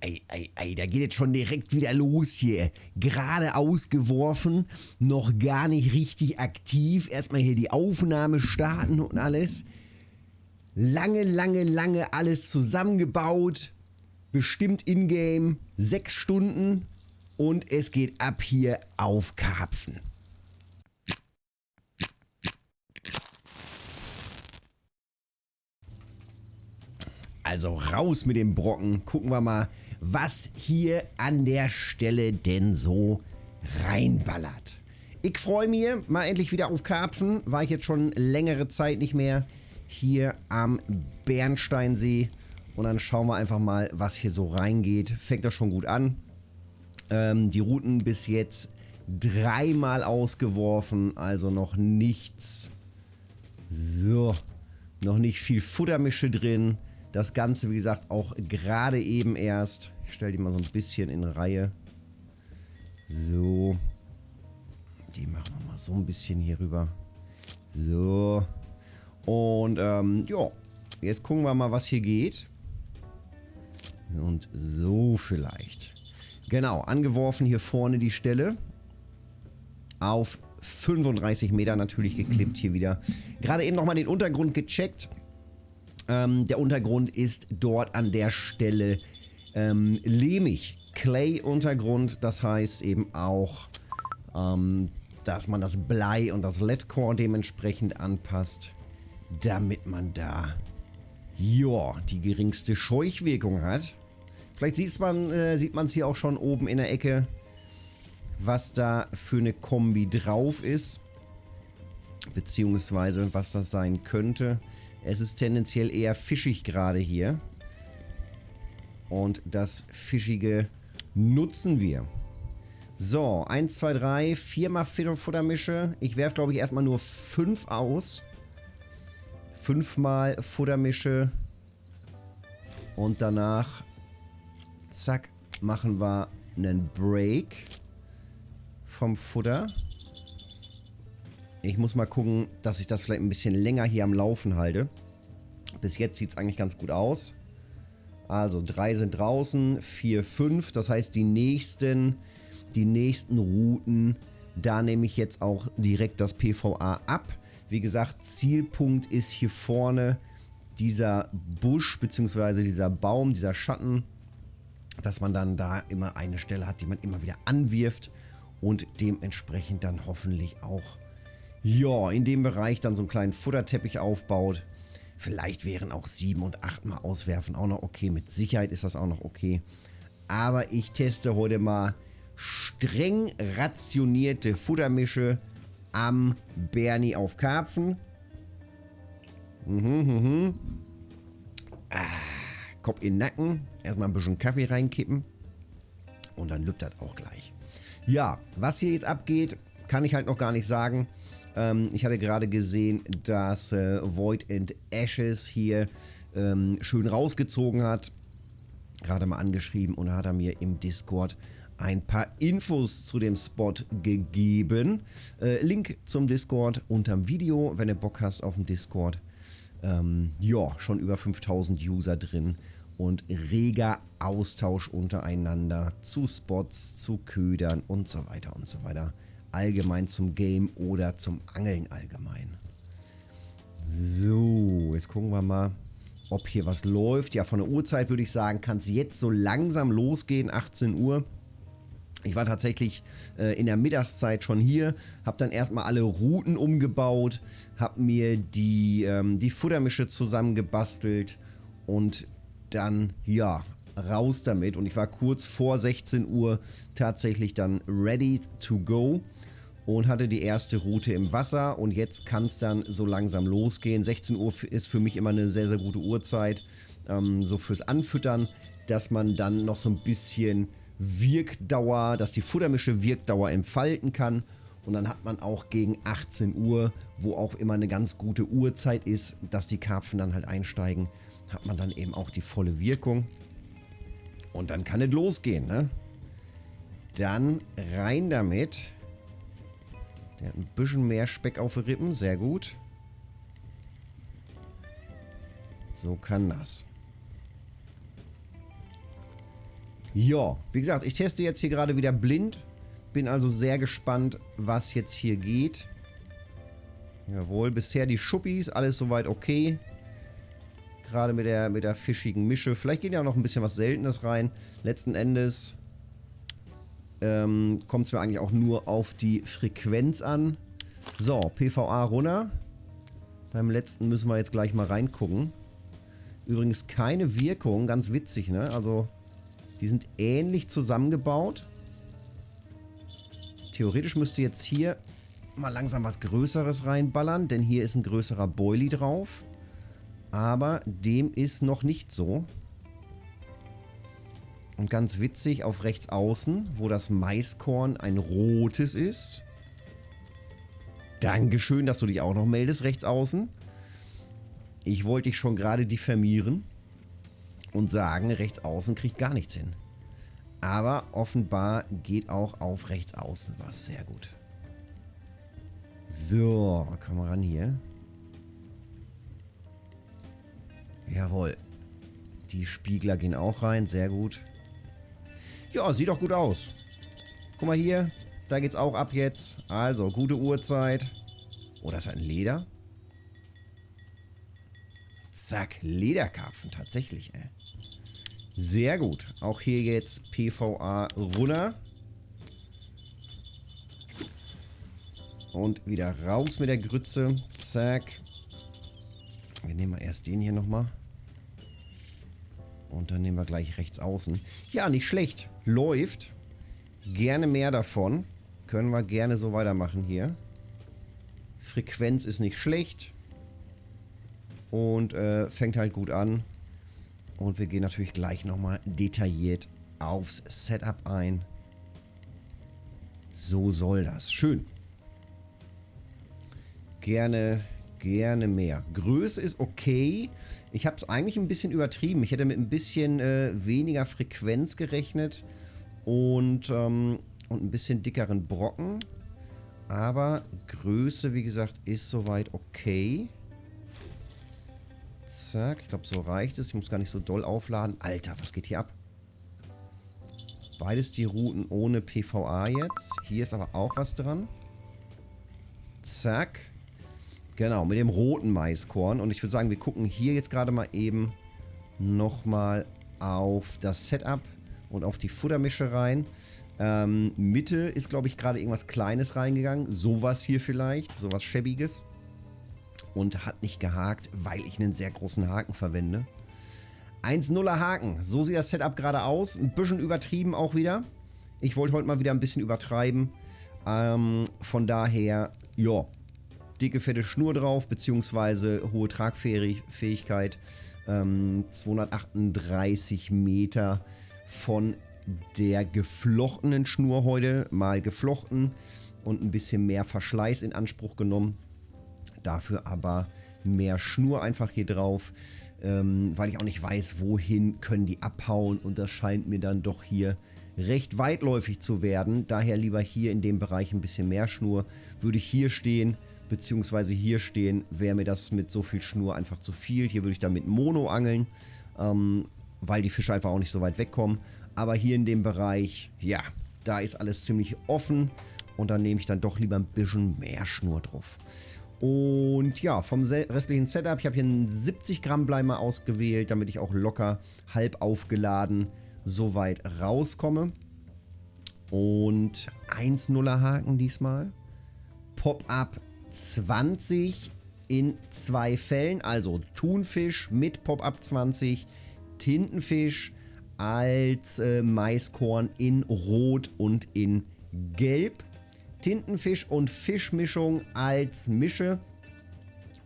ei, ei, ei, da geht jetzt schon direkt wieder los hier. Gerade ausgeworfen, noch gar nicht richtig aktiv. Erstmal hier die Aufnahme starten und alles. Lange, lange, lange alles zusammengebaut. Bestimmt in-game. Sechs Stunden. Und es geht ab hier auf Karpfen. Also raus mit dem Brocken. Gucken wir mal, was hier an der Stelle denn so reinballert. Ich freue mich mal endlich wieder auf Karpfen. War ich jetzt schon längere Zeit nicht mehr hier am Bernsteinsee. Und dann schauen wir einfach mal, was hier so reingeht. Fängt das schon gut an. Ähm, die Routen bis jetzt dreimal ausgeworfen, also noch nichts. So, noch nicht viel Futtermische drin. Das Ganze, wie gesagt, auch gerade eben erst. Ich stelle die mal so ein bisschen in Reihe. So. Die machen wir mal so ein bisschen hier rüber. So. Und, ähm, ja. Jetzt gucken wir mal, was hier geht. Und so vielleicht. Genau, angeworfen hier vorne die Stelle. Auf 35 Meter natürlich geklippt hier wieder. Gerade eben nochmal den Untergrund gecheckt. Ähm, der Untergrund ist dort an der Stelle ähm, lehmig. Clay-Untergrund, das heißt eben auch, ähm, dass man das Blei und das LED-Core dementsprechend anpasst, damit man da, ja, die geringste Scheuchwirkung hat. Vielleicht sieht man äh, es hier auch schon oben in der Ecke, was da für eine Kombi drauf ist. Beziehungsweise was das sein könnte. Es ist tendenziell eher fischig gerade hier. Und das Fischige nutzen wir. So, 1, 2, 3, 4 mal Futtermische. Ich werfe, glaube ich, erstmal nur 5 aus. 5 mal Futtermische. Und danach, zack, machen wir einen Break vom Futter. Ich muss mal gucken, dass ich das vielleicht ein bisschen länger hier am Laufen halte. Bis jetzt sieht es eigentlich ganz gut aus. Also drei sind draußen, vier, fünf. Das heißt, die nächsten, die nächsten Routen, da nehme ich jetzt auch direkt das PVA ab. Wie gesagt, Zielpunkt ist hier vorne dieser Busch bzw. dieser Baum, dieser Schatten, dass man dann da immer eine Stelle hat, die man immer wieder anwirft und dementsprechend dann hoffentlich auch ja, in dem Bereich dann so einen kleinen Futterteppich aufbaut. Vielleicht wären auch sieben und acht Mal auswerfen auch noch okay. Mit Sicherheit ist das auch noch okay. Aber ich teste heute mal streng rationierte Futtermische am Bernie auf Karpfen. Mhm, mhm. Ah, Kopf in den Nacken. Erstmal ein bisschen Kaffee reinkippen. Und dann lübt das auch gleich. Ja, was hier jetzt abgeht, kann ich halt noch gar nicht sagen. Ähm, ich hatte gerade gesehen, dass äh, Void and Ashes hier ähm, schön rausgezogen hat. Gerade mal angeschrieben und hat er mir im Discord ein paar Infos zu dem Spot gegeben. Äh, Link zum Discord unterm Video, wenn du Bock hast auf dem Discord. Ähm, ja, schon über 5000 User drin und reger Austausch untereinander zu Spots, zu Ködern und so weiter und so weiter allgemein zum Game oder zum Angeln allgemein. So, jetzt gucken wir mal, ob hier was läuft. Ja, von der Uhrzeit würde ich sagen, kann es jetzt so langsam losgehen, 18 Uhr. Ich war tatsächlich äh, in der Mittagszeit schon hier, habe dann erstmal alle Routen umgebaut, habe mir die, ähm, die Futtermische zusammengebastelt und dann, ja, raus damit. Und ich war kurz vor 16 Uhr tatsächlich dann ready to go und hatte die erste Route im Wasser und jetzt kann es dann so langsam losgehen. 16 Uhr ist für mich immer eine sehr, sehr gute Uhrzeit, ähm, so fürs Anfüttern, dass man dann noch so ein bisschen Wirkdauer, dass die Futtermische Wirkdauer entfalten kann und dann hat man auch gegen 18 Uhr, wo auch immer eine ganz gute Uhrzeit ist, dass die Karpfen dann halt einsteigen, hat man dann eben auch die volle Wirkung. Und dann kann es losgehen, ne? Dann rein damit. Der hat ein bisschen mehr Speck auf den Rippen. Sehr gut. So kann das. Ja, wie gesagt, ich teste jetzt hier gerade wieder blind. Bin also sehr gespannt, was jetzt hier geht. Jawohl, bisher die Schuppis, alles soweit okay. Gerade mit der, mit der fischigen Mische. Vielleicht geht ja noch ein bisschen was Seltenes rein. Letzten Endes ähm, kommt es mir eigentlich auch nur auf die Frequenz an. So, PVA runter. Beim letzten müssen wir jetzt gleich mal reingucken. Übrigens keine Wirkung, ganz witzig, ne? Also, die sind ähnlich zusammengebaut. Theoretisch müsste jetzt hier mal langsam was Größeres reinballern, denn hier ist ein größerer Boilie drauf. Aber dem ist noch nicht so. Und ganz witzig, auf rechts außen, wo das Maiskorn ein rotes ist. Dankeschön, dass du dich auch noch meldest, rechts außen. Ich wollte dich schon gerade diffamieren und sagen, rechts außen kriegt gar nichts hin. Aber offenbar geht auch auf rechts außen was. Sehr gut. So, komm mal ran hier. Jawohl. Die Spiegler gehen auch rein, sehr gut. Ja, sieht doch gut aus. Guck mal hier, da geht's auch ab jetzt. Also, gute Uhrzeit. Oh, das ist ein Leder. Zack, Lederkarpfen, tatsächlich, ey. Sehr gut. Auch hier jetzt PVA runter. Und wieder raus mit der Grütze. Zack. Wir nehmen mal erst den hier nochmal. Und dann nehmen wir gleich rechts außen. Ja, nicht schlecht. Läuft. Gerne mehr davon. Können wir gerne so weitermachen hier. Frequenz ist nicht schlecht. Und äh, fängt halt gut an. Und wir gehen natürlich gleich nochmal detailliert aufs Setup ein. So soll das. Schön. Gerne, gerne mehr. Größe ist okay. Ich habe es eigentlich ein bisschen übertrieben. Ich hätte mit ein bisschen äh, weniger Frequenz gerechnet und, ähm, und ein bisschen dickeren Brocken. Aber Größe, wie gesagt, ist soweit okay. Zack, ich glaube, so reicht es. Ich muss gar nicht so doll aufladen. Alter, was geht hier ab? Beides die Routen ohne PVA jetzt. Hier ist aber auch was dran. Zack. Genau, mit dem roten Maiskorn. Und ich würde sagen, wir gucken hier jetzt gerade mal eben nochmal auf das Setup und auf die Futtermische rein. Ähm, Mitte ist, glaube ich, gerade irgendwas Kleines reingegangen. Sowas hier vielleicht, sowas Schäbiges und hat nicht gehakt, weil ich einen sehr großen Haken verwende. 1-0er Haken, so sieht das Setup gerade aus. Ein bisschen übertrieben auch wieder. Ich wollte heute mal wieder ein bisschen übertreiben. Ähm, von daher, ja, dicke, fette Schnur drauf, beziehungsweise hohe Tragfähigkeit. Ähm, 238 Meter von der geflochtenen Schnur heute mal geflochten und ein bisschen mehr Verschleiß in Anspruch genommen. Dafür aber mehr Schnur einfach hier drauf, ähm, weil ich auch nicht weiß, wohin können die abhauen und das scheint mir dann doch hier recht weitläufig zu werden. Daher lieber hier in dem Bereich ein bisschen mehr Schnur. Würde ich hier stehen, beziehungsweise hier stehen, wäre mir das mit so viel Schnur einfach zu viel. Hier würde ich dann mit Mono angeln, ähm, weil die Fische einfach auch nicht so weit wegkommen. Aber hier in dem Bereich, ja, da ist alles ziemlich offen und dann nehme ich dann doch lieber ein bisschen mehr Schnur drauf. Und ja, vom restlichen Setup, ich habe hier einen 70 Gramm Bleimer ausgewählt, damit ich auch locker halb aufgeladen so weit rauskomme. Und 1-0er Haken diesmal. Pop-Up 20 in zwei Fällen, also Thunfisch mit Pop-Up 20, Tintenfisch als äh, Maiskorn in Rot und in Gelb. Tintenfisch und Fischmischung als Mische.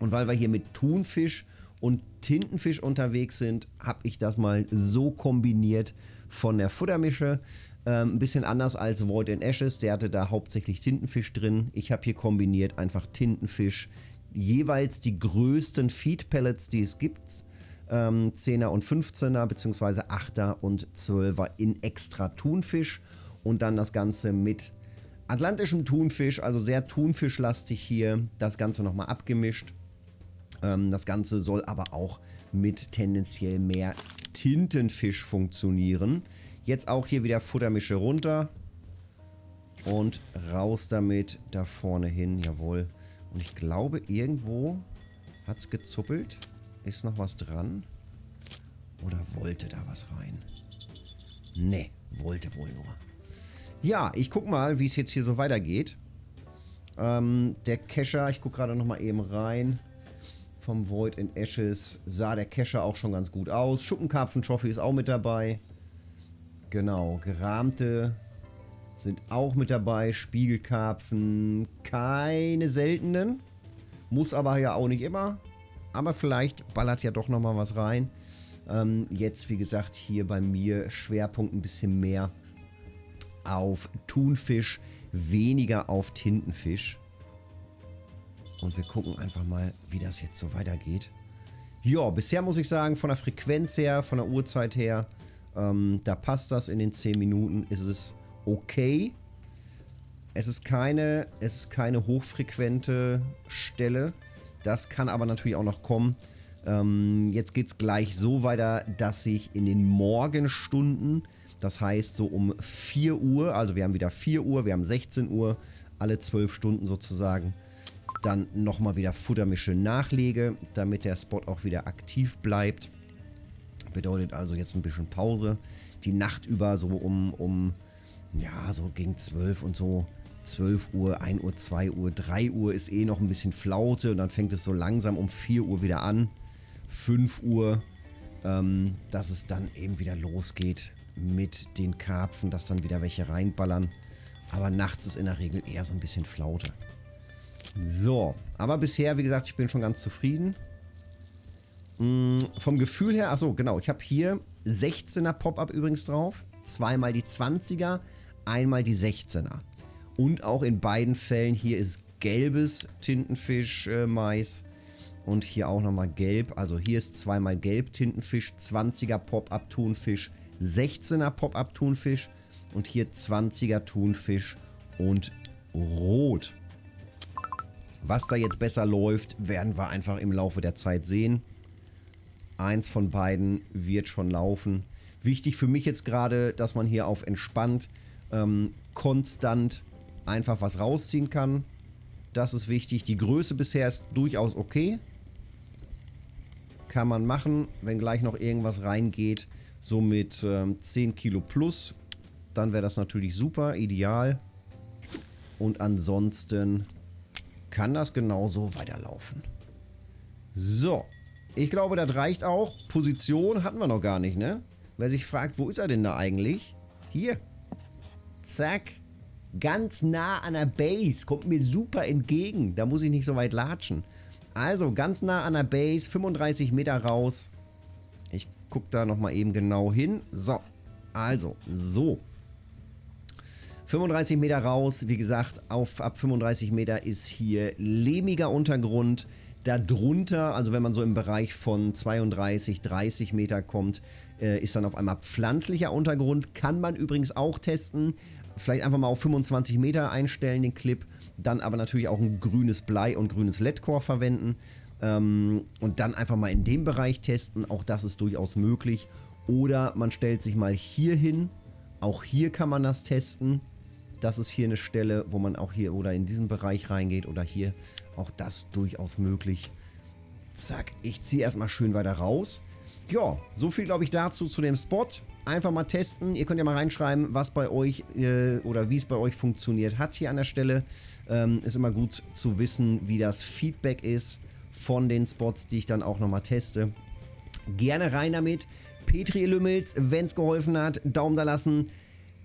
Und weil wir hier mit Thunfisch und Tintenfisch unterwegs sind, habe ich das mal so kombiniert von der Futtermische. Ähm, ein bisschen anders als Void and Ashes, der hatte da hauptsächlich Tintenfisch drin. Ich habe hier kombiniert einfach Tintenfisch, jeweils die größten Feed Pellets, die es gibt. Ähm, 10er und 15er, beziehungsweise 8er und 12er in extra Thunfisch. Und dann das Ganze mit atlantischem Thunfisch, also sehr Thunfischlastig hier. Das Ganze nochmal abgemischt. Ähm, das Ganze soll aber auch mit tendenziell mehr Tintenfisch funktionieren. Jetzt auch hier wieder Futtermische runter. Und raus damit da vorne hin, jawohl. Und ich glaube, irgendwo hat es gezuppelt. Ist noch was dran? Oder wollte da was rein? Ne, wollte wohl nur. Ja, ich guck mal, wie es jetzt hier so weitergeht. Ähm, der Kescher, ich guck gerade nochmal eben rein. Vom Void in Ashes sah der Kescher auch schon ganz gut aus. Schuppenkarpfen-Trophy ist auch mit dabei. Genau, gerahmte sind auch mit dabei. Spiegelkarpfen, keine seltenen. Muss aber ja auch nicht immer. Aber vielleicht ballert ja doch nochmal was rein. Ähm, jetzt, wie gesagt, hier bei mir Schwerpunkt ein bisschen mehr auf Thunfisch, weniger auf Tintenfisch. Und wir gucken einfach mal, wie das jetzt so weitergeht. Ja, bisher muss ich sagen, von der Frequenz her, von der Uhrzeit her, ähm, da passt das in den 10 Minuten, ist es okay. Es ist keine, es ist keine hochfrequente Stelle. Das kann aber natürlich auch noch kommen. Ähm, jetzt geht es gleich so weiter, dass ich in den Morgenstunden, das heißt so um 4 Uhr, also wir haben wieder 4 Uhr, wir haben 16 Uhr, alle 12 Stunden sozusagen, dann nochmal wieder Futtermische nachlege, damit der Spot auch wieder aktiv bleibt. Bedeutet also jetzt ein bisschen Pause. Die Nacht über so um, um ja, so gegen 12 und so 12 Uhr, 1 Uhr, 2 Uhr, 3 Uhr ist eh noch ein bisschen Flaute und dann fängt es so langsam um 4 Uhr wieder an. 5 Uhr, ähm, dass es dann eben wieder losgeht mit den Karpfen, dass dann wieder welche reinballern. Aber nachts ist in der Regel eher so ein bisschen Flaute. So, aber bisher, wie gesagt, ich bin schon ganz zufrieden. Hm, vom Gefühl her, achso, genau, ich habe hier 16er Pop-Up übrigens drauf. Zweimal die 20er, einmal die 16er. Und auch in beiden Fällen hier ist gelbes Tintenfisch-Mais. Äh, und hier auch nochmal gelb. Also hier ist zweimal gelb Tintenfisch, 20er Pop-Up Thunfisch, 16er Pop-Up Thunfisch. Und hier 20er Thunfisch und rot. Was da jetzt besser läuft, werden wir einfach im Laufe der Zeit sehen. Eins von beiden wird schon laufen. Wichtig für mich jetzt gerade, dass man hier auf entspannt, ähm, konstant einfach was rausziehen kann. Das ist wichtig. Die Größe bisher ist durchaus okay. Kann man machen, wenn gleich noch irgendwas reingeht, so mit ähm, 10 Kilo plus, dann wäre das natürlich super, ideal. Und ansonsten kann das genauso weiterlaufen. So, ich glaube, das reicht auch. Position hatten wir noch gar nicht, ne? Wer sich fragt, wo ist er denn da eigentlich? Hier. Zack. Ganz nah an der Base. Kommt mir super entgegen. Da muss ich nicht so weit latschen. Also, ganz nah an der Base. 35 Meter raus. Ich gucke da nochmal eben genau hin. So. Also, so. 35 Meter raus, wie gesagt, auf ab 35 Meter ist hier lehmiger Untergrund. Darunter, also wenn man so im Bereich von 32, 30 Meter kommt, äh, ist dann auf einmal pflanzlicher Untergrund. Kann man übrigens auch testen. Vielleicht einfach mal auf 25 Meter einstellen, den Clip. Dann aber natürlich auch ein grünes Blei und grünes LED-Core verwenden. Ähm, und dann einfach mal in dem Bereich testen. Auch das ist durchaus möglich. Oder man stellt sich mal hier hin. Auch hier kann man das testen. Das ist hier eine Stelle, wo man auch hier oder in diesen Bereich reingeht oder hier. Auch das durchaus möglich. Zack, ich ziehe erstmal schön weiter raus. Ja, so viel glaube ich dazu zu dem Spot. Einfach mal testen. Ihr könnt ja mal reinschreiben, was bei euch äh, oder wie es bei euch funktioniert hat hier an der Stelle. Ähm, ist immer gut zu wissen, wie das Feedback ist von den Spots, die ich dann auch nochmal teste. Gerne rein damit. Petri Lümmels, wenn es geholfen hat, Daumen da lassen.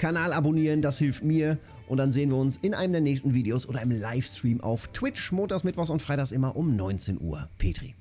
Kanal abonnieren, das hilft mir. Und dann sehen wir uns in einem der nächsten Videos oder im Livestream auf Twitch. Montags, Mittwochs und Freitags immer um 19 Uhr. Petri.